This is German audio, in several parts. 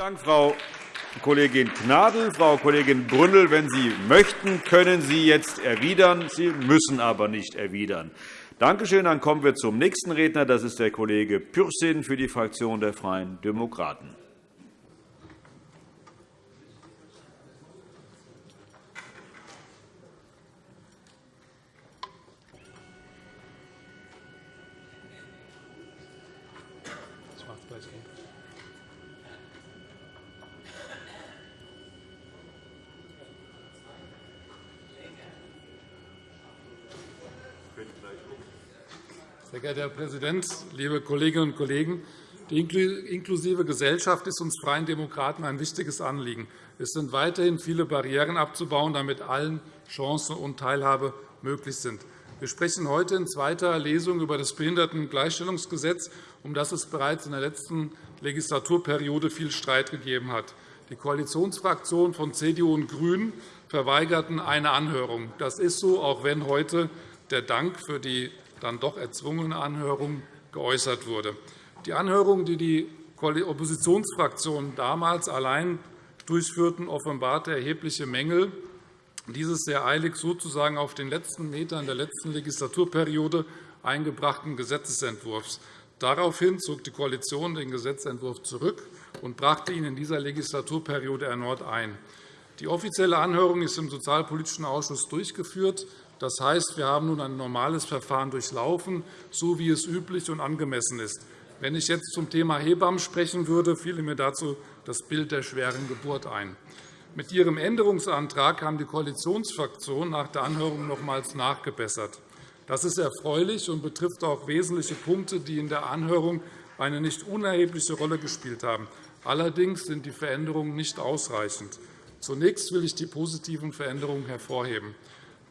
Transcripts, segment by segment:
Dank, Frau Kollegin Gnadl. Frau Kollegin Brünnel, wenn Sie möchten, können Sie jetzt erwidern. Sie müssen aber nicht erwidern. Danke schön. Dann kommen wir zum nächsten Redner. Das ist der Kollege Pürsün für die Fraktion der Freien Demokraten. Herr Präsident, liebe Kolleginnen und Kollegen! Die inklusive Gesellschaft ist uns Freien Demokraten ein wichtiges Anliegen. Es sind weiterhin viele Barrieren abzubauen, damit allen Chancen und Teilhabe möglich sind. Wir sprechen heute in zweiter Lesung über das Behindertengleichstellungsgesetz, um das es bereits in der letzten Legislaturperiode viel Streit gegeben hat. Die Koalitionsfraktionen von CDU und GRÜNEN verweigerten eine Anhörung. Das ist so, auch wenn heute der Dank für die dann doch erzwungene Anhörung geäußert wurde. Die Anhörung, die die Oppositionsfraktionen damals allein durchführten, offenbarte erhebliche Mängel dieses sehr eilig sozusagen auf den letzten Metern der letzten Legislaturperiode eingebrachten Gesetzentwurfs. Daraufhin zog die Koalition den Gesetzentwurf zurück und brachte ihn in dieser Legislaturperiode erneut ein. Die offizielle Anhörung ist im Sozialpolitischen Ausschuss durchgeführt. Das heißt, wir haben nun ein normales Verfahren durchlaufen, so wie es üblich und angemessen ist. Wenn ich jetzt zum Thema Hebammen sprechen würde, fiele mir dazu das Bild der schweren Geburt ein. Mit Ihrem Änderungsantrag haben die Koalitionsfraktionen nach der Anhörung nochmals nachgebessert. Das ist erfreulich und betrifft auch wesentliche Punkte, die in der Anhörung eine nicht unerhebliche Rolle gespielt haben. Allerdings sind die Veränderungen nicht ausreichend. Zunächst will ich die positiven Veränderungen hervorheben.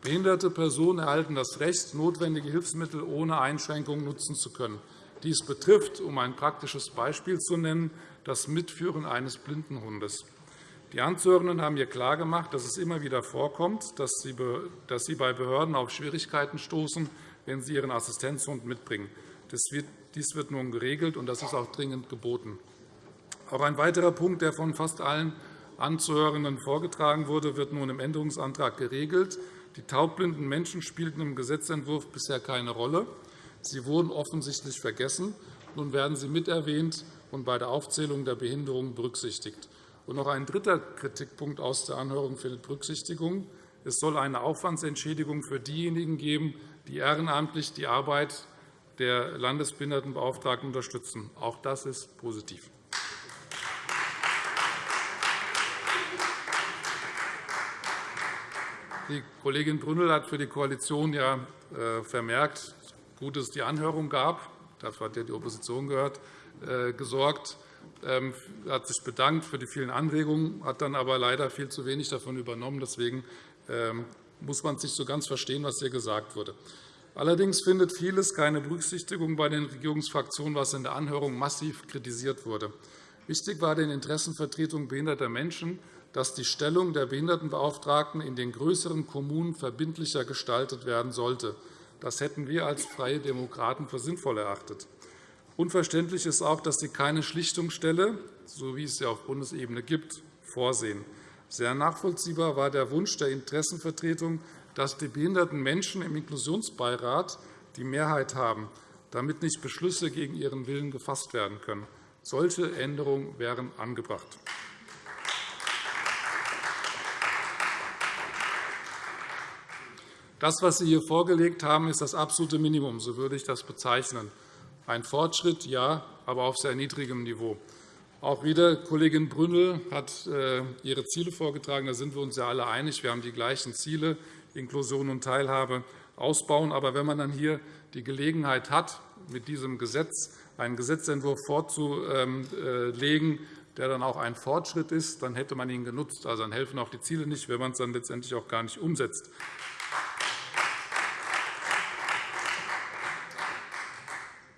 Behinderte Personen erhalten das Recht, notwendige Hilfsmittel ohne Einschränkungen nutzen zu können. Dies betrifft, um ein praktisches Beispiel zu nennen, das Mitführen eines blinden Hundes. Die Anzuhörenden haben hier klargemacht, dass es immer wieder vorkommt, dass sie bei Behörden auf Schwierigkeiten stoßen, wenn sie ihren Assistenzhund mitbringen. Dies wird nun geregelt, und das ist auch dringend geboten. Auch ein weiterer Punkt, der von fast allen Anzuhörenden vorgetragen wurde, wird nun im Änderungsantrag geregelt. Die taubblinden Menschen spielten im Gesetzentwurf bisher keine Rolle. Sie wurden offensichtlich vergessen. Nun werden sie miterwähnt und bei der Aufzählung der Behinderungen berücksichtigt. Und noch ein dritter Kritikpunkt aus der Anhörung findet Berücksichtigung. Es soll eine Aufwandsentschädigung für diejenigen geben, die ehrenamtlich die Arbeit der Landesbehindertenbeauftragten unterstützen. Auch das ist positiv. Die Kollegin Brünnel hat für die Koalition ja äh, vermerkt, gut, dass es die Anhörung gab. Dafür hat ja die Opposition gehört, äh, gesorgt. Ähm, hat sich bedankt für die vielen Anregungen, hat dann aber leider viel zu wenig davon übernommen. Deswegen ähm, muss man sich so ganz verstehen, was hier gesagt wurde. Allerdings findet vieles keine Berücksichtigung bei den Regierungsfraktionen, was in der Anhörung massiv kritisiert wurde. Wichtig war den Interessenvertretungen behinderter Menschen, dass die Stellung der Behindertenbeauftragten in den größeren Kommunen verbindlicher gestaltet werden sollte. Das hätten wir als Freie Demokraten für sinnvoll erachtet. Unverständlich ist auch, dass Sie keine Schlichtungsstelle, so wie es sie auf Bundesebene gibt, vorsehen. Sehr nachvollziehbar war der Wunsch der Interessenvertretung, dass die behinderten Menschen im Inklusionsbeirat die Mehrheit haben, damit nicht Beschlüsse gegen ihren Willen gefasst werden können. Solche Änderungen wären angebracht. Das, was Sie hier vorgelegt haben, ist das absolute Minimum. So würde ich das bezeichnen. Ein Fortschritt, ja, aber auf sehr niedrigem Niveau. Auch wieder Kollegin Brünnel hat äh, ihre Ziele vorgetragen. Da sind wir uns ja alle einig. Wir haben die gleichen Ziele, Inklusion und Teilhabe ausbauen. Aber wenn man dann hier die Gelegenheit hat, mit diesem Gesetz einen Gesetzentwurf vorzulegen, der dann auch ein Fortschritt ist, dann hätte man ihn genutzt. Also dann helfen auch die Ziele nicht, wenn man es dann letztendlich auch gar nicht umsetzt.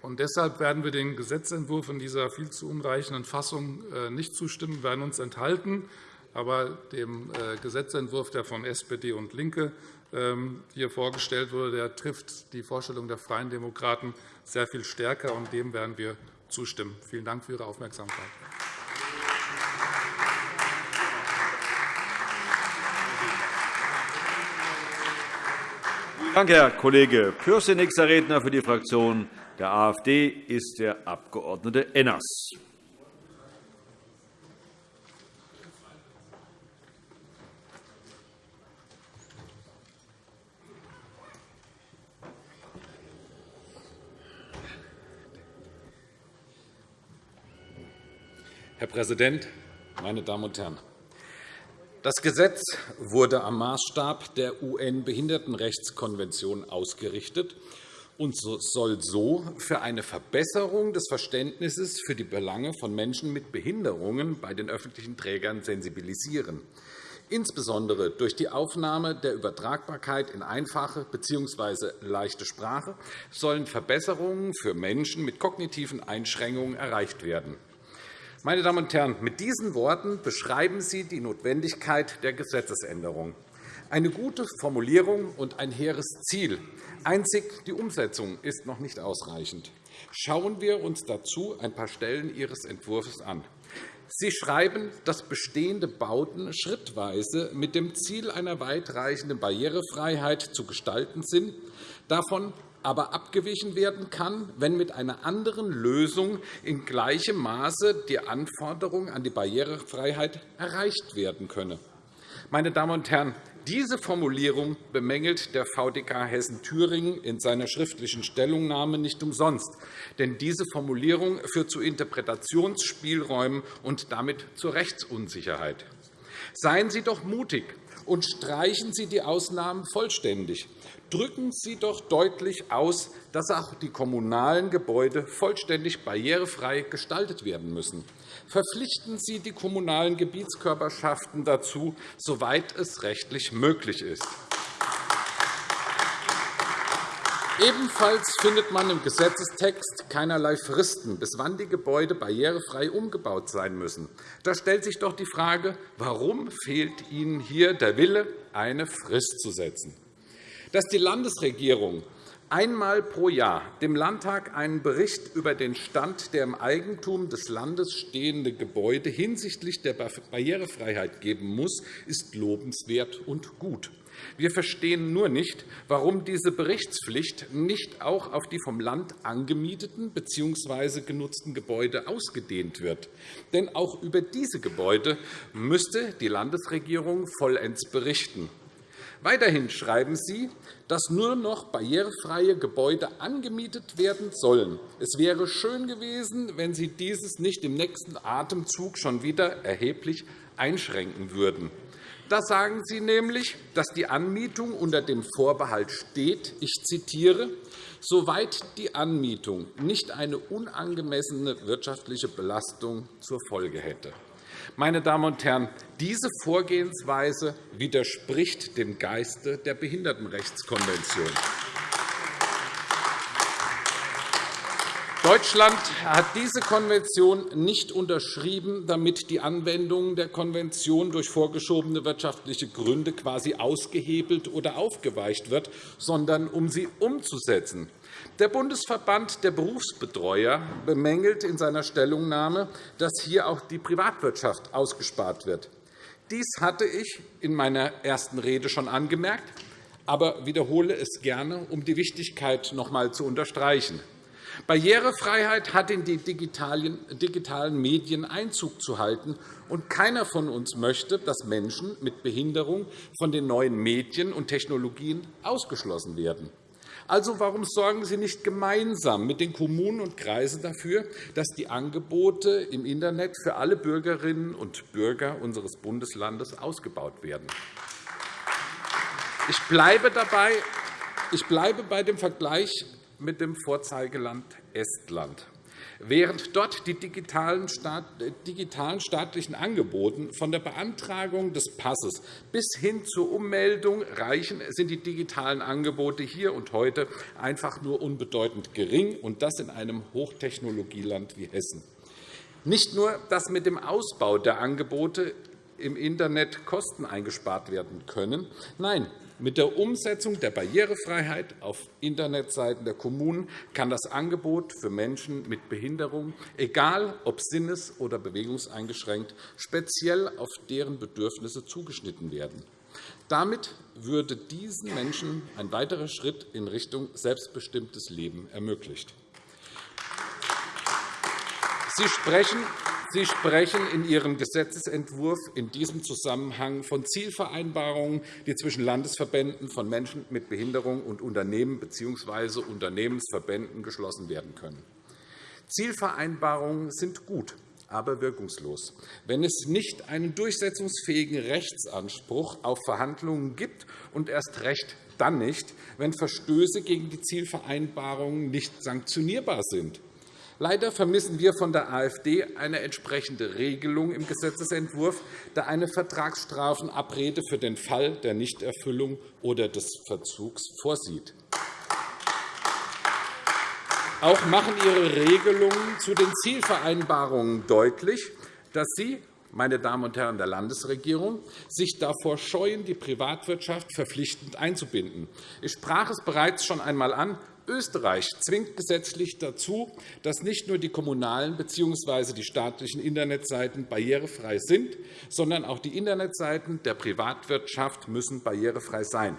Und deshalb werden wir den Gesetzentwurf in dieser viel zu unreichenden Fassung äh, nicht zustimmen, werden uns enthalten. Aber dem äh, Gesetzentwurf, der von SPD und LINKE ähm, hier vorgestellt wurde, der trifft die Vorstellung der Freien Demokraten sehr viel stärker, und dem werden wir zustimmen. Vielen Dank für Ihre Aufmerksamkeit. Danke, Herr Kollege Pürsün. Nächster Redner für die Fraktion der AfD ist der Abg. Enners. Herr Präsident, meine Damen und Herren! Das Gesetz wurde am Maßstab der UN-Behindertenrechtskonvention ausgerichtet und soll so für eine Verbesserung des Verständnisses für die Belange von Menschen mit Behinderungen bei den öffentlichen Trägern sensibilisieren. Insbesondere durch die Aufnahme der Übertragbarkeit in einfache bzw. leichte Sprache sollen Verbesserungen für Menschen mit kognitiven Einschränkungen erreicht werden. Meine Damen und Herren, mit diesen Worten beschreiben Sie die Notwendigkeit der Gesetzesänderung. Eine gute Formulierung und ein hehres Ziel. Einzig die Umsetzung ist noch nicht ausreichend. Schauen wir uns dazu ein paar Stellen Ihres Entwurfs an. Sie schreiben, dass bestehende Bauten schrittweise mit dem Ziel einer weitreichenden Barrierefreiheit zu gestalten sind. Davon aber abgewichen werden kann, wenn mit einer anderen Lösung in gleichem Maße die Anforderung an die Barrierefreiheit erreicht werden könne. Meine Damen und Herren, diese Formulierung bemängelt der VDK Hessen-Thüringen in seiner schriftlichen Stellungnahme nicht umsonst. Denn diese Formulierung führt zu Interpretationsspielräumen und damit zur Rechtsunsicherheit. Seien Sie doch mutig und streichen Sie die Ausnahmen vollständig drücken Sie doch deutlich aus, dass auch die kommunalen Gebäude vollständig barrierefrei gestaltet werden müssen. Verpflichten Sie die kommunalen Gebietskörperschaften dazu, soweit es rechtlich möglich ist. Ebenfalls findet man im Gesetzestext keinerlei Fristen, bis wann die Gebäude barrierefrei umgebaut sein müssen. Da stellt sich doch die Frage, warum fehlt Ihnen hier der Wille, eine Frist zu setzen dass die Landesregierung einmal pro Jahr dem Landtag einen Bericht über den Stand der im Eigentum des Landes stehende Gebäude hinsichtlich der Barrierefreiheit geben muss, ist lobenswert und gut. Wir verstehen nur nicht, warum diese Berichtspflicht nicht auch auf die vom Land angemieteten bzw. genutzten Gebäude ausgedehnt wird. Denn auch über diese Gebäude müsste die Landesregierung vollends berichten. Weiterhin schreiben Sie, dass nur noch barrierefreie Gebäude angemietet werden sollen. Es wäre schön gewesen, wenn Sie dieses nicht im nächsten Atemzug schon wieder erheblich einschränken würden. Da sagen Sie nämlich, dass die Anmietung unter dem Vorbehalt steht, ich zitiere, soweit die Anmietung nicht eine unangemessene wirtschaftliche Belastung zur Folge hätte. Meine Damen und Herren, diese Vorgehensweise widerspricht dem Geiste der Behindertenrechtskonvention. Deutschland hat diese Konvention nicht unterschrieben, damit die Anwendung der Konvention durch vorgeschobene wirtschaftliche Gründe quasi ausgehebelt oder aufgeweicht wird, sondern um sie umzusetzen. Der Bundesverband der Berufsbetreuer bemängelt in seiner Stellungnahme, dass hier auch die Privatwirtschaft ausgespart wird. Dies hatte ich in meiner ersten Rede schon angemerkt, aber wiederhole es gerne, um die Wichtigkeit noch einmal zu unterstreichen. Barrierefreiheit hat in die digitalen Medien Einzug zu halten, und keiner von uns möchte, dass Menschen mit Behinderung von den neuen Medien und Technologien ausgeschlossen werden. Also, warum sorgen Sie nicht gemeinsam mit den Kommunen und Kreisen dafür, dass die Angebote im Internet für alle Bürgerinnen und Bürger unseres Bundeslandes ausgebaut werden? Ich bleibe, dabei, ich bleibe bei dem Vergleich mit dem Vorzeigeland Estland. Während dort die digitalen staatlichen Angebote von der Beantragung des Passes bis hin zur Ummeldung reichen, sind die digitalen Angebote hier und heute einfach nur unbedeutend gering, und das in einem Hochtechnologieland wie Hessen. Nicht nur, dass mit dem Ausbau der Angebote im Internet Kosten eingespart werden können. Nein, mit der Umsetzung der Barrierefreiheit auf Internetseiten der Kommunen kann das Angebot für Menschen mit Behinderung, egal ob sinnes- oder bewegungseingeschränkt, speziell auf deren Bedürfnisse zugeschnitten werden. Damit würde diesen Menschen ein weiterer Schritt in Richtung selbstbestimmtes Leben ermöglicht. Sie sprechen Sie sprechen in Ihrem Gesetzentwurf in diesem Zusammenhang von Zielvereinbarungen, die zwischen Landesverbänden von Menschen mit Behinderung und Unternehmen bzw. Unternehmensverbänden geschlossen werden können. Zielvereinbarungen sind gut, aber wirkungslos, wenn es nicht einen durchsetzungsfähigen Rechtsanspruch auf Verhandlungen gibt und erst recht dann nicht, wenn Verstöße gegen die Zielvereinbarungen nicht sanktionierbar sind. Leider vermissen wir von der AfD eine entsprechende Regelung im Gesetzentwurf, der eine Vertragsstrafenabrede für den Fall der Nichterfüllung oder des Verzugs vorsieht. Auch machen Ihre Regelungen zu den Zielvereinbarungen deutlich, dass Sie, meine Damen und Herren der Landesregierung, sich davor scheuen, die Privatwirtschaft verpflichtend einzubinden. Ich sprach es bereits schon einmal an. Österreich zwingt gesetzlich dazu, dass nicht nur die kommunalen bzw. die staatlichen Internetseiten barrierefrei sind, sondern auch die Internetseiten der Privatwirtschaft müssen barrierefrei sein.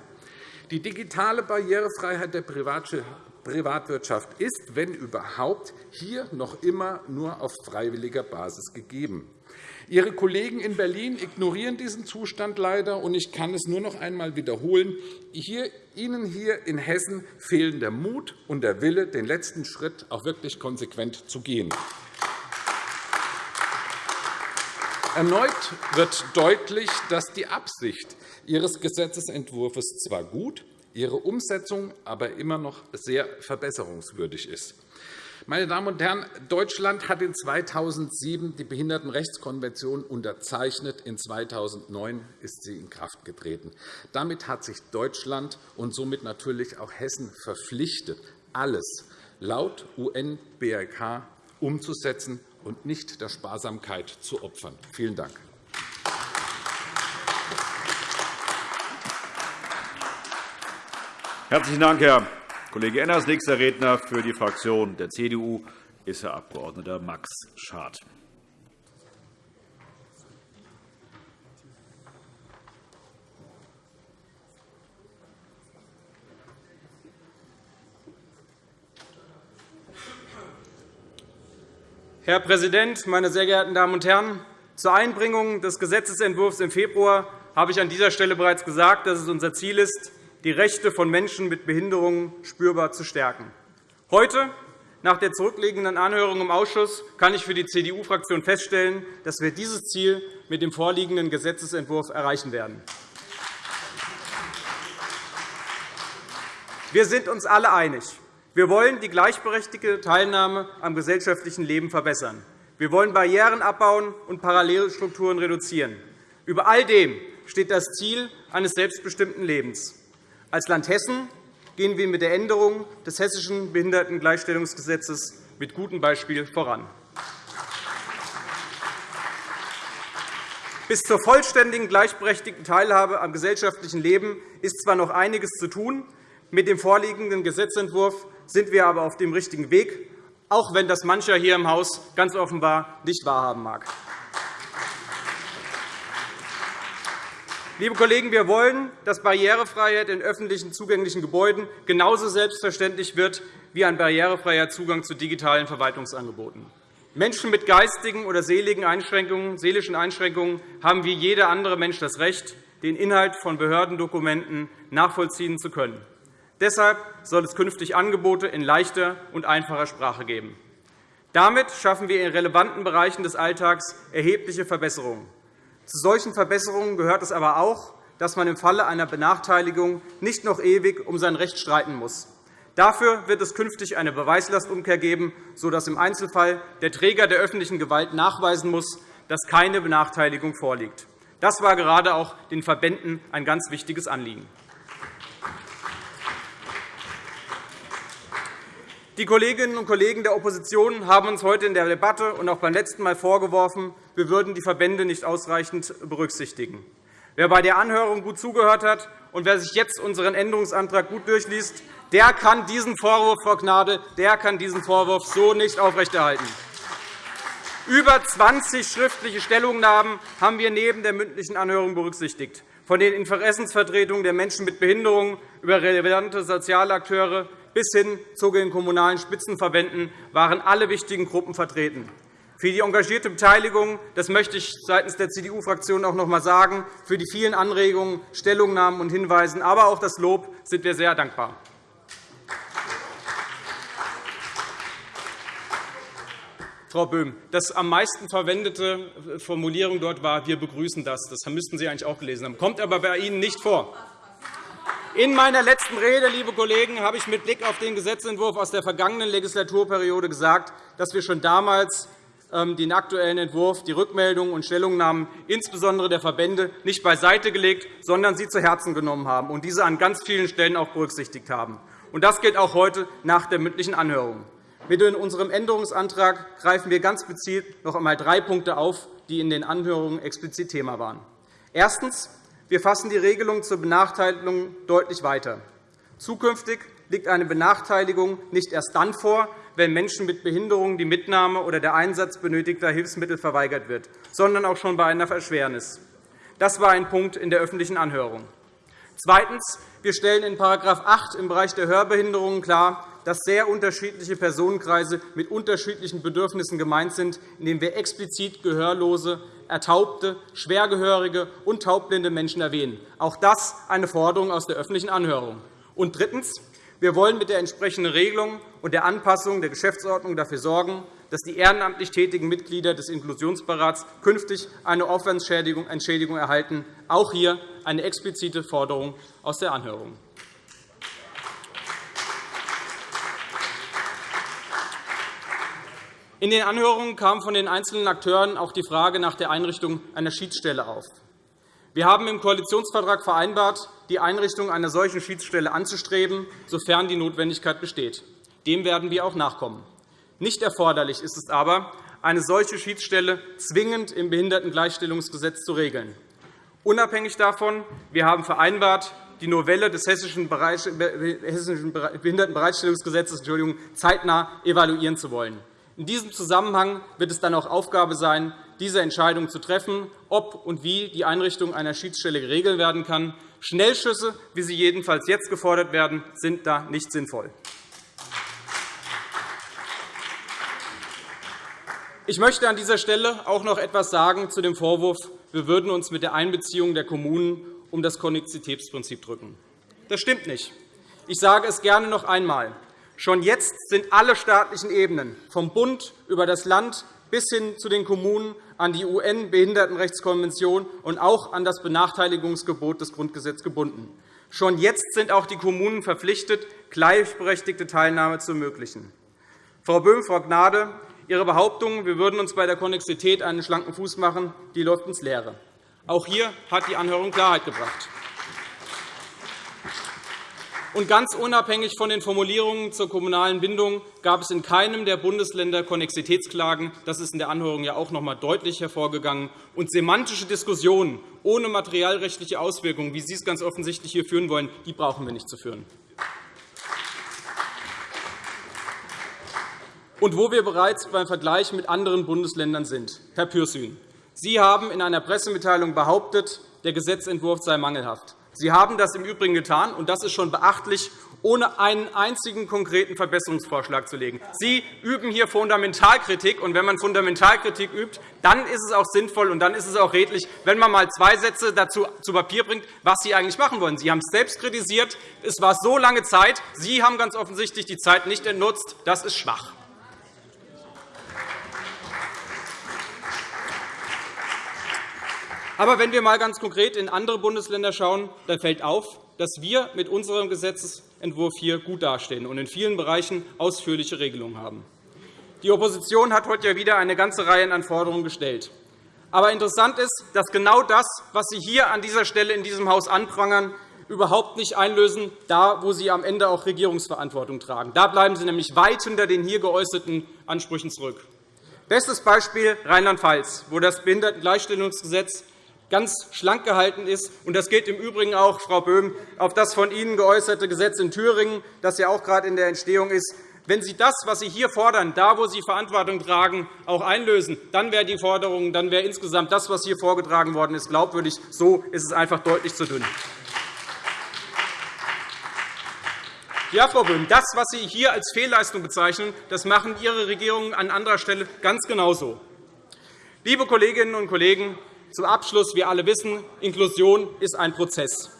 Die digitale Barrierefreiheit der Privatwirtschaft ist, wenn überhaupt, hier noch immer nur auf freiwilliger Basis gegeben. Ihre Kollegen in Berlin ignorieren diesen Zustand leider, und ich kann es nur noch einmal wiederholen. Hier, Ihnen hier in Hessen fehlen der Mut und der Wille, den letzten Schritt auch wirklich konsequent zu gehen. Erneut wird deutlich, dass die Absicht Ihres Gesetzentwurfs zwar gut, ihre Umsetzung aber immer noch sehr verbesserungswürdig ist. Meine Damen und Herren, Deutschland hat in 2007 die Behindertenrechtskonvention unterzeichnet. In 2009 ist sie in Kraft getreten. Damit hat sich Deutschland und somit natürlich auch Hessen verpflichtet, alles laut UN-BRK umzusetzen und nicht der Sparsamkeit zu opfern. Vielen Dank. Herzlichen Dank, Herr Kollege Enners, nächster Redner für die Fraktion der CDU ist Herr Abg. Max Schad. Herr Präsident, meine sehr geehrten Damen und Herren! Zur Einbringung des Gesetzentwurfs im Februar habe ich an dieser Stelle bereits gesagt, dass es unser Ziel ist, die Rechte von Menschen mit Behinderungen spürbar zu stärken. Heute, nach der zurückliegenden Anhörung im Ausschuss, kann ich für die CDU-Fraktion feststellen, dass wir dieses Ziel mit dem vorliegenden Gesetzentwurf erreichen werden. Wir sind uns alle einig. Wir wollen die gleichberechtigte Teilnahme am gesellschaftlichen Leben verbessern. Wir wollen Barrieren abbauen und Parallelstrukturen reduzieren. Über all dem steht das Ziel eines selbstbestimmten Lebens. Als Land Hessen gehen wir mit der Änderung des Hessischen Behindertengleichstellungsgesetzes mit gutem Beispiel voran. Bis zur vollständigen gleichberechtigten Teilhabe am gesellschaftlichen Leben ist zwar noch einiges zu tun. Mit dem vorliegenden Gesetzentwurf sind wir aber auf dem richtigen Weg, auch wenn das mancher hier im Haus ganz offenbar nicht wahrhaben mag. Liebe Kollegen, wir wollen, dass Barrierefreiheit in öffentlichen zugänglichen Gebäuden genauso selbstverständlich wird wie ein barrierefreier Zugang zu digitalen Verwaltungsangeboten. Menschen mit geistigen oder seelischen Einschränkungen haben wie jeder andere Mensch das Recht, den Inhalt von Behördendokumenten nachvollziehen zu können. Deshalb soll es künftig Angebote in leichter und einfacher Sprache geben. Damit schaffen wir in relevanten Bereichen des Alltags erhebliche Verbesserungen. Zu solchen Verbesserungen gehört es aber auch, dass man im Falle einer Benachteiligung nicht noch ewig um sein Recht streiten muss. Dafür wird es künftig eine Beweislastumkehr geben, sodass im Einzelfall der Träger der öffentlichen Gewalt nachweisen muss, dass keine Benachteiligung vorliegt. Das war gerade auch den Verbänden ein ganz wichtiges Anliegen. Die Kolleginnen und Kollegen der Opposition haben uns heute in der Debatte und auch beim letzten Mal vorgeworfen, wir würden die Verbände nicht ausreichend berücksichtigen. Wer bei der Anhörung gut zugehört hat und wer sich jetzt unseren Änderungsantrag gut durchliest, der kann diesen Vorwurf, Frau Gnade, der kann diesen Vorwurf so nicht aufrechterhalten. Über 20 schriftliche Stellungnahmen haben wir neben der mündlichen Anhörung berücksichtigt. von den Interessensvertretungen der Menschen mit Behinderungen über relevante soziale Akteure bis hin zu den Kommunalen Spitzenverbänden waren alle wichtigen Gruppen vertreten. Für die engagierte Beteiligung, das möchte ich seitens der CDU-Fraktion auch noch einmal sagen, für die vielen Anregungen, Stellungnahmen und Hinweise, aber auch das Lob sind wir sehr dankbar. Frau Böhm, das am meisten verwendete Formulierung dort war, wir begrüßen das. Das müssten Sie eigentlich auch gelesen haben, kommt aber bei Ihnen nicht vor. In meiner letzten Rede, liebe Kollegen, habe ich mit Blick auf den Gesetzentwurf aus der vergangenen Legislaturperiode gesagt, dass wir schon damals ähm, den aktuellen Entwurf, die Rückmeldungen und Stellungnahmen insbesondere der Verbände nicht beiseite gelegt, sondern sie zu Herzen genommen haben und diese an ganz vielen Stellen auch berücksichtigt haben. Das gilt auch heute nach der mündlichen Anhörung. Mit unserem Änderungsantrag greifen wir ganz gezielt noch einmal drei Punkte auf, die in den Anhörungen explizit Thema waren. Erstens. Wir fassen die Regelung zur Benachteiligung deutlich weiter. Zukünftig liegt eine Benachteiligung nicht erst dann vor, wenn Menschen mit Behinderungen die Mitnahme oder der Einsatz benötigter Hilfsmittel verweigert wird, sondern auch schon bei einer Erschwernis. Das war ein Punkt in der öffentlichen Anhörung. Zweitens. Wir stellen in § 8 im Bereich der Hörbehinderungen klar, dass sehr unterschiedliche Personenkreise mit unterschiedlichen Bedürfnissen gemeint sind, indem wir explizit Gehörlose, Ertaubte, Schwergehörige und taubblinde Menschen erwähnen. Auch das eine Forderung aus der öffentlichen Anhörung. Und drittens. Wir wollen mit der entsprechenden Regelung und der Anpassung der Geschäftsordnung dafür sorgen, dass die ehrenamtlich tätigen Mitglieder des Inklusionsberats künftig eine Aufwandsentschädigung erhalten. Auch hier eine explizite Forderung aus der Anhörung. In den Anhörungen kam von den einzelnen Akteuren auch die Frage nach der Einrichtung einer Schiedsstelle auf. Wir haben im Koalitionsvertrag vereinbart, die Einrichtung einer solchen Schiedsstelle anzustreben, sofern die Notwendigkeit besteht. Dem werden wir auch nachkommen. Nicht erforderlich ist es aber, eine solche Schiedsstelle zwingend im Behindertengleichstellungsgesetz zu regeln. Unabhängig davon, wir haben vereinbart, die Novelle des Hessischen Behindertenbereitstellungsgesetzes zeitnah evaluieren zu wollen. In diesem Zusammenhang wird es dann auch Aufgabe sein, diese Entscheidung zu treffen, ob und wie die Einrichtung einer Schiedsstelle geregelt werden kann. Schnellschüsse, wie sie jedenfalls jetzt gefordert werden, sind da nicht sinnvoll. Ich möchte an dieser Stelle auch noch etwas sagen zu dem Vorwurf, wir würden uns mit der Einbeziehung der Kommunen um das Konnexitätsprinzip drücken. Das stimmt nicht. Ich sage es gerne noch einmal. Schon jetzt sind alle staatlichen Ebenen, vom Bund über das Land bis hin zu den Kommunen, an die UN-Behindertenrechtskonvention und auch an das Benachteiligungsgebot des Grundgesetzes gebunden. Schon jetzt sind auch die Kommunen verpflichtet, gleichberechtigte Teilnahme zu ermöglichen. Frau Böhm, Frau Gnade, Ihre Behauptung, wir würden uns bei der Konnexität einen schlanken Fuß machen, die läuft ins Leere. Auch hier hat die Anhörung Klarheit gebracht. Und ganz unabhängig von den Formulierungen zur kommunalen Bindung gab es in keinem der Bundesländer Konnexitätsklagen. Das ist in der Anhörung ja auch noch einmal deutlich hervorgegangen. Und semantische Diskussionen ohne materialrechtliche Auswirkungen, wie Sie es ganz offensichtlich hier führen wollen, die brauchen wir nicht zu führen. Und wo wir bereits beim Vergleich mit anderen Bundesländern sind. Herr Pürsün, Sie haben in einer Pressemitteilung behauptet, der Gesetzentwurf sei mangelhaft. Sie haben das im Übrigen getan, und das ist schon beachtlich, ohne einen einzigen konkreten Verbesserungsvorschlag zu legen. Sie üben hier Fundamentalkritik. Und wenn man Fundamentalkritik übt, dann ist es auch sinnvoll und dann ist es auch redlich, wenn man einmal zwei Sätze dazu zu Papier bringt, was Sie eigentlich machen wollen. Sie haben es selbst kritisiert. Es war so lange Zeit. Sie haben ganz offensichtlich die Zeit nicht entnutzt. Das ist schwach. Aber wenn wir einmal ganz konkret in andere Bundesländer schauen, dann fällt auf, dass wir mit unserem Gesetzentwurf hier gut dastehen und in vielen Bereichen ausführliche Regelungen haben. Die Opposition hat heute wieder eine ganze Reihe an Forderungen gestellt. Aber interessant ist, dass genau das, was Sie hier an dieser Stelle in diesem Haus anprangern, überhaupt nicht einlösen, da wo Sie am Ende auch Regierungsverantwortung tragen. Da bleiben Sie nämlich weit hinter den hier geäußerten Ansprüchen zurück. Bestes Beispiel Rheinland-Pfalz, wo das Behindertengleichstellungsgesetz ganz schlank gehalten ist. Das gilt im Übrigen auch, Frau Böhm, auf das von Ihnen geäußerte Gesetz in Thüringen, das ja auch gerade in der Entstehung ist. Wenn Sie das, was Sie hier fordern, da, wo Sie Verantwortung tragen, auch einlösen, dann wäre die Forderung, dann wäre insgesamt das, was hier vorgetragen worden ist, glaubwürdig. So ist es einfach deutlich zu dünn. Ja, Frau Böhm, das, was Sie hier als Fehlleistung bezeichnen, das machen Ihre Regierungen an anderer Stelle ganz genauso. Liebe Kolleginnen und Kollegen, zum Abschluss. Wir alle wissen, Inklusion ist ein Prozess.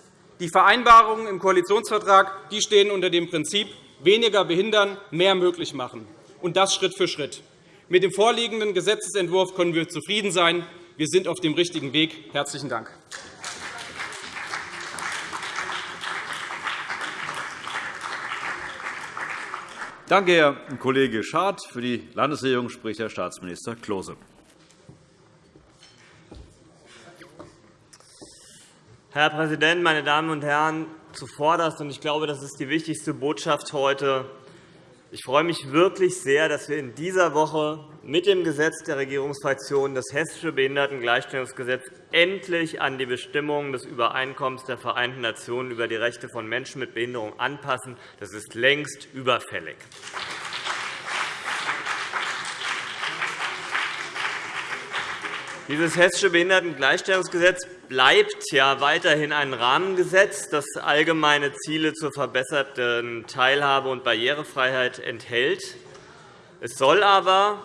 Die Vereinbarungen im Koalitionsvertrag die stehen unter dem Prinzip weniger behindern, mehr möglich machen, und das Schritt für Schritt. Mit dem vorliegenden Gesetzentwurf können wir zufrieden sein. Wir sind auf dem richtigen Weg. – Herzlichen Dank. Danke, Herr Kollege Schad. Für die Landesregierung spricht Herr Staatsminister Klose. Herr Präsident, meine Damen und Herren! Zuvorderst, und ich glaube, das ist die wichtigste Botschaft heute, ich freue mich wirklich sehr, dass wir in dieser Woche mit dem Gesetz der Regierungsfraktionen das Hessische Behindertengleichstellungsgesetz endlich an die Bestimmungen des Übereinkommens der Vereinten Nationen über die Rechte von Menschen mit Behinderung anpassen. Das ist längst überfällig. Dieses Hessische Behindertengleichstellungsgesetz bleibt ja weiterhin ein Rahmengesetz, das allgemeine Ziele zur verbesserten Teilhabe und Barrierefreiheit enthält. Es soll aber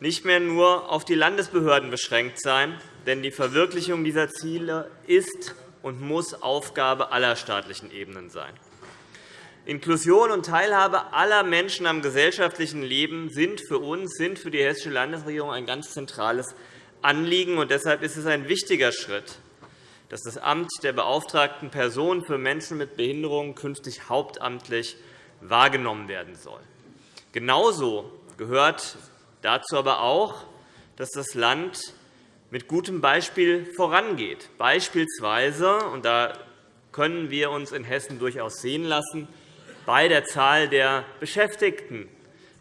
nicht mehr nur auf die Landesbehörden beschränkt sein, denn die Verwirklichung dieser Ziele ist und muss Aufgabe aller staatlichen Ebenen sein. Inklusion und Teilhabe aller Menschen am gesellschaftlichen Leben sind für uns, sind für die Hessische Landesregierung ein ganz zentrales Anliegen. Und deshalb ist es ein wichtiger Schritt, dass das Amt der beauftragten Person für Menschen mit Behinderung künftig hauptamtlich wahrgenommen werden soll. Genauso gehört dazu aber auch, dass das Land mit gutem Beispiel vorangeht, beispielsweise, und da können wir uns in Hessen durchaus sehen lassen, bei der Zahl der Beschäftigten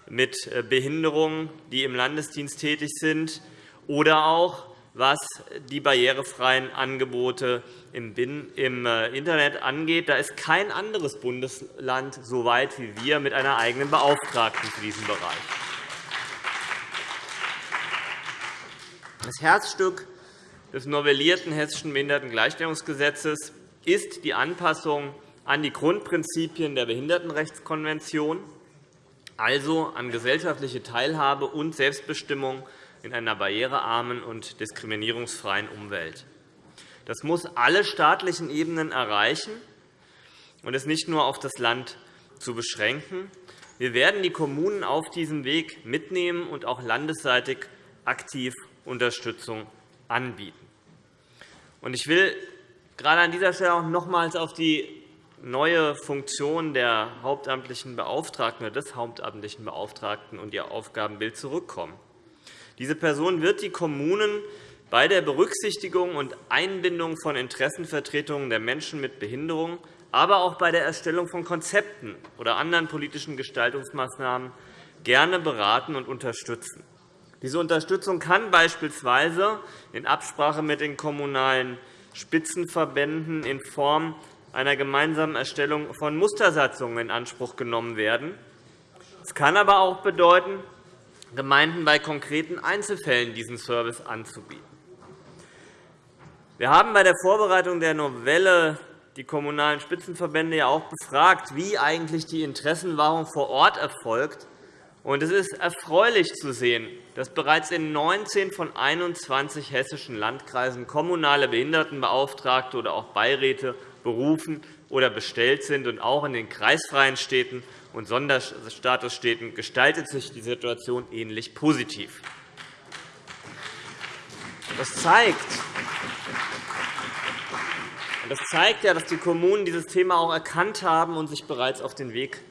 mit Behinderungen, die im Landesdienst tätig sind, oder auch was die barrierefreien Angebote im äh, Internet angeht. Da ist kein anderes Bundesland so weit wie wir mit einer eigenen Beauftragten für diesen Bereich. Das Herzstück des novellierten Hessischen Behindertengleichstellungsgesetzes ist die Anpassung an die Grundprinzipien der Behindertenrechtskonvention, also an gesellschaftliche Teilhabe und Selbstbestimmung in einer barrierearmen und diskriminierungsfreien Umwelt. Das muss alle staatlichen Ebenen erreichen und es nicht nur auf das Land zu beschränken. Wir werden die Kommunen auf diesem Weg mitnehmen und auch landesseitig aktiv Unterstützung anbieten. Ich will gerade an dieser Stelle auch nochmals auf die neue Funktion der hauptamtlichen Beauftragten oder des hauptamtlichen Beauftragten und ihr Aufgabenbild zurückkommen. Diese Person wird die Kommunen bei der Berücksichtigung und Einbindung von Interessenvertretungen der Menschen mit Behinderung, aber auch bei der Erstellung von Konzepten oder anderen politischen Gestaltungsmaßnahmen gerne beraten und unterstützen. Diese Unterstützung kann beispielsweise in Absprache mit den kommunalen Spitzenverbänden in Form einer gemeinsamen Erstellung von Mustersatzungen in Anspruch genommen werden. Es kann aber auch bedeuten, Gemeinden bei konkreten Einzelfällen diesen Service anzubieten. Wir haben bei der Vorbereitung der Novelle die Kommunalen Spitzenverbände ja auch befragt, wie eigentlich die Interessenwahrung vor Ort erfolgt. Es ist erfreulich zu sehen, dass bereits in 19 von 21 hessischen Landkreisen kommunale Behindertenbeauftragte oder auch Beiräte berufen oder bestellt sind. Und auch in den kreisfreien Städten und Sonderstatusstädten gestaltet sich die Situation ähnlich positiv. Das zeigt, das zeigt ja, dass die Kommunen dieses Thema auch erkannt haben und sich bereits auf den Weg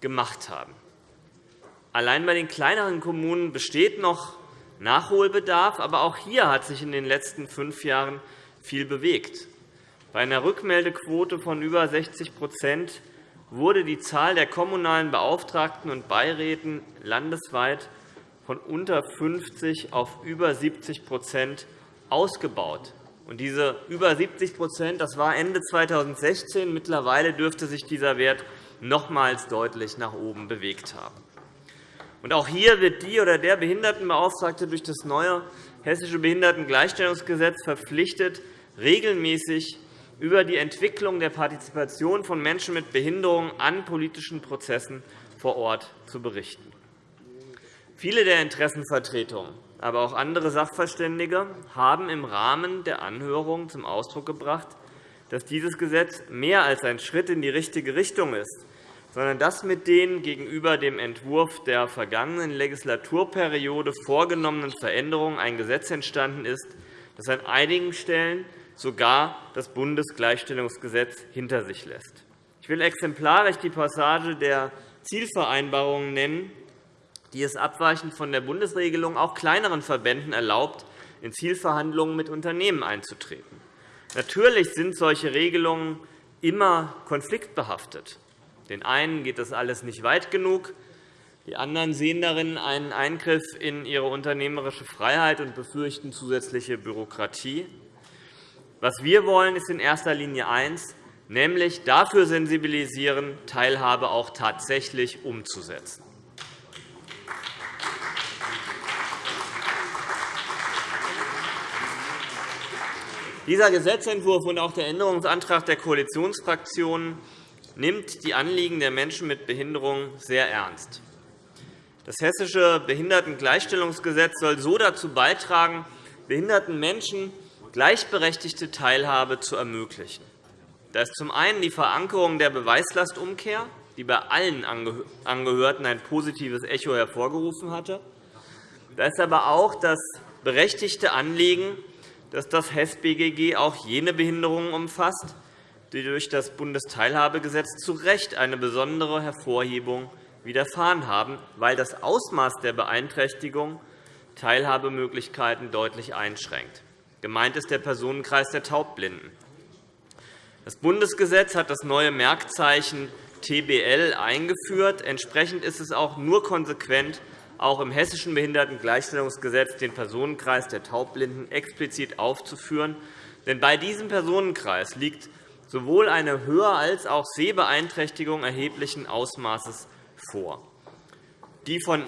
gemacht haben. Allein bei den kleineren Kommunen besteht noch Nachholbedarf, aber auch hier hat sich in den letzten fünf Jahren viel bewegt. Bei einer Rückmeldequote von über 60 wurde die Zahl der kommunalen Beauftragten und Beiräten landesweit von unter 50 auf über 70% ausgebaut. diese über 70 das war Ende 2016. Mittlerweile dürfte sich dieser Wert nochmals deutlich nach oben bewegt haben. Und auch hier wird die oder der Behindertenbeauftragte durch das neue Hessische Behindertengleichstellungsgesetz verpflichtet, regelmäßig über die Entwicklung der Partizipation von Menschen mit Behinderung an politischen Prozessen vor Ort zu berichten. Viele der Interessenvertretungen, aber auch andere Sachverständige haben im Rahmen der Anhörung zum Ausdruck gebracht, dass dieses Gesetz mehr als ein Schritt in die richtige Richtung ist, sondern dass mit den gegenüber dem Entwurf der vergangenen Legislaturperiode vorgenommenen Veränderungen ein Gesetz entstanden ist, das an einigen Stellen sogar das Bundesgleichstellungsgesetz hinter sich lässt. Ich will exemplarisch die Passage der Zielvereinbarungen nennen, die es abweichend von der Bundesregelung auch kleineren Verbänden erlaubt, in Zielverhandlungen mit Unternehmen einzutreten. Natürlich sind solche Regelungen immer konfliktbehaftet. Den einen geht das alles nicht weit genug. Die anderen sehen darin einen Eingriff in ihre unternehmerische Freiheit und befürchten zusätzliche Bürokratie. Was wir wollen, ist in erster Linie eins, nämlich dafür sensibilisieren, Teilhabe auch tatsächlich umzusetzen. Dieser Gesetzentwurf und auch der Änderungsantrag der Koalitionsfraktionen nimmt die Anliegen der Menschen mit Behinderung sehr ernst. Das Hessische Behindertengleichstellungsgesetz soll so dazu beitragen, behinderten Menschen gleichberechtigte Teilhabe zu ermöglichen. Da ist zum einen die Verankerung der Beweislastumkehr, die bei allen Angehörten ein positives Echo hervorgerufen hatte. Da ist aber auch das berechtigte Anliegen, dass das HES-BGG auch jene Behinderungen umfasst, die durch das Bundesteilhabegesetz zu Recht eine besondere Hervorhebung widerfahren haben, weil das Ausmaß der Beeinträchtigung Teilhabemöglichkeiten deutlich einschränkt. Gemeint ist der Personenkreis der Taubblinden. Das Bundesgesetz hat das neue Merkzeichen TBL eingeführt. Entsprechend ist es auch nur konsequent, auch im Hessischen Behindertengleichstellungsgesetz den Personenkreis der Taubblinden explizit aufzuführen. Denn bei diesem Personenkreis liegt sowohl eine Hör- als auch Sehbeeinträchtigung erheblichen Ausmaßes vor. Die von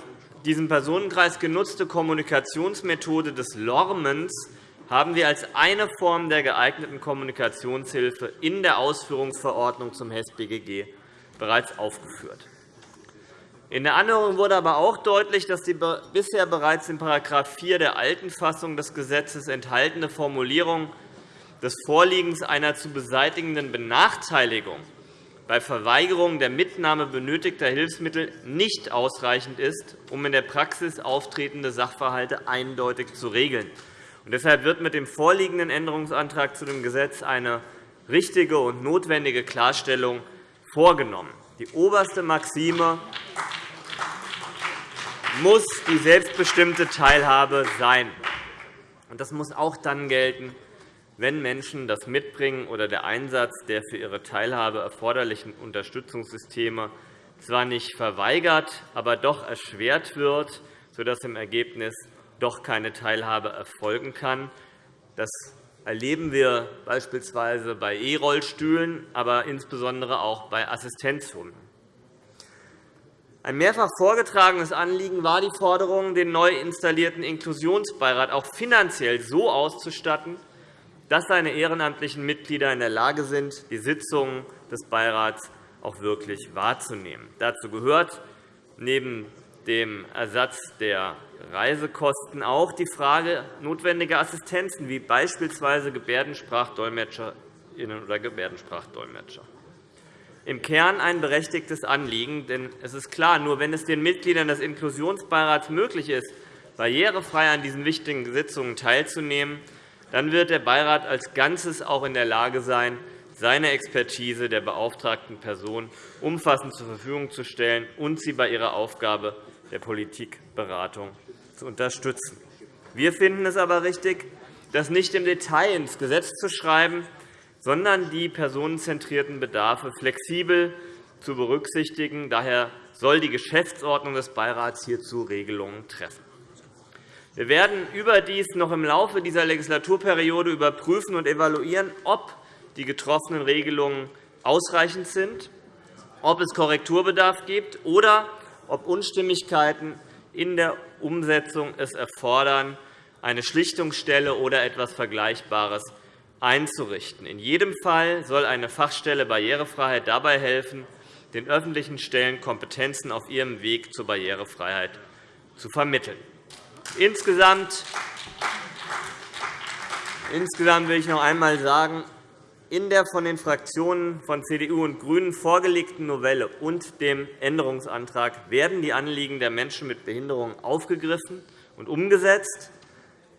diesem Personenkreis genutzte Kommunikationsmethode des Lormens haben wir als eine Form der geeigneten Kommunikationshilfe in der Ausführungsverordnung zum HES-BGG bereits aufgeführt. In der Anhörung wurde aber auch deutlich, dass die bisher bereits in § 4 der alten Fassung des Gesetzes enthaltene Formulierung des Vorliegens einer zu beseitigenden Benachteiligung bei Verweigerung der Mitnahme benötigter Hilfsmittel nicht ausreichend ist, um in der Praxis auftretende Sachverhalte eindeutig zu regeln. Deshalb wird mit dem vorliegenden Änderungsantrag zu dem Gesetz eine richtige und notwendige Klarstellung vorgenommen. Die oberste Maxime muss die selbstbestimmte Teilhabe sein. Das muss auch dann gelten, wenn Menschen das Mitbringen oder der Einsatz der für ihre Teilhabe erforderlichen Unterstützungssysteme zwar nicht verweigert, aber doch erschwert wird, sodass im Ergebnis doch keine Teilhabe erfolgen kann. Das erleben wir beispielsweise bei E-Rollstühlen, aber insbesondere auch bei Assistenzhunden. Ein mehrfach vorgetragenes Anliegen war die Forderung, den neu installierten Inklusionsbeirat auch finanziell so auszustatten, dass seine ehrenamtlichen Mitglieder in der Lage sind, die Sitzungen des Beirats auch wirklich wahrzunehmen. Dazu gehört neben dem Ersatz der Reisekosten auch die Frage notwendiger Assistenzen, wie beispielsweise Gebärdensprachdolmetscherinnen oder Gebärdensprachdolmetscher. Im Kern ein berechtigtes Anliegen. Denn es ist klar, nur wenn es den Mitgliedern des Inklusionsbeirats möglich ist, barrierefrei an diesen wichtigen Sitzungen teilzunehmen, dann wird der Beirat als Ganzes auch in der Lage sein, seine Expertise der beauftragten Person umfassend zur Verfügung zu stellen und sie bei ihrer Aufgabe der Politikberatung unterstützen. Wir finden es aber richtig, das nicht im Detail ins Gesetz zu schreiben, sondern die personenzentrierten Bedarfe flexibel zu berücksichtigen. Daher soll die Geschäftsordnung des Beirats hierzu Regelungen treffen. Wir werden überdies noch im Laufe dieser Legislaturperiode überprüfen und evaluieren, ob die getroffenen Regelungen ausreichend sind ob es Korrekturbedarf gibt oder ob Unstimmigkeiten in der Umsetzung es erfordern, eine Schlichtungsstelle oder etwas Vergleichbares einzurichten. In jedem Fall soll eine Fachstelle Barrierefreiheit dabei helfen, den öffentlichen Stellen Kompetenzen auf ihrem Weg zur Barrierefreiheit zu vermitteln. Insgesamt Insgesamt will ich noch einmal sagen, in der von den Fraktionen von CDU und GRÜNEN vorgelegten Novelle und dem Änderungsantrag werden die Anliegen der Menschen mit Behinderungen aufgegriffen und umgesetzt.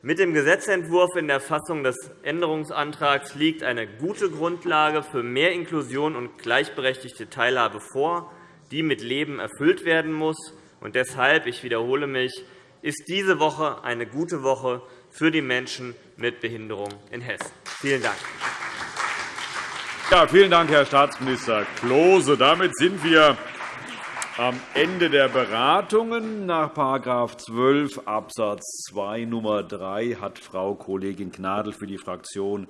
Mit dem Gesetzentwurf in der Fassung des Änderungsantrags liegt eine gute Grundlage für mehr Inklusion und gleichberechtigte Teilhabe vor, die mit Leben erfüllt werden muss. Und deshalb, ich wiederhole mich, ist diese Woche eine gute Woche für die Menschen mit Behinderung in Hessen. Vielen Dank. Ja, vielen Dank, Herr Staatsminister Klose. Damit sind wir am Ende der Beratungen. Nach § 12 Abs. 2 Nr. 3 hat Frau Kollegin Gnadl für die Fraktion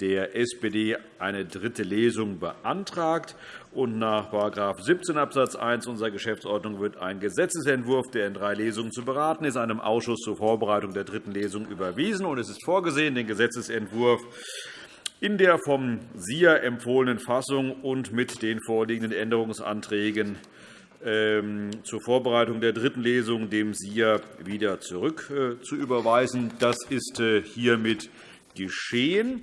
der SPD eine dritte Lesung beantragt. Und nach § 17 Abs. 1 unserer Geschäftsordnung wird ein Gesetzentwurf, der in drei Lesungen zu beraten ist, einem Ausschuss zur Vorbereitung der dritten Lesung überwiesen. Es ist vorgesehen, den Gesetzentwurf in der vom SIA empfohlenen Fassung und mit den vorliegenden Änderungsanträgen ähm, zur Vorbereitung der dritten Lesung dem SIA wieder zurück äh, zu überweisen. Das ist äh, hiermit geschehen.